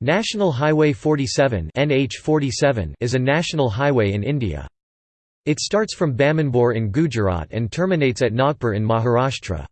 National Highway 47 NH47 is a national highway in India. It starts from Bamanbore in Gujarat and terminates at Nagpur in Maharashtra.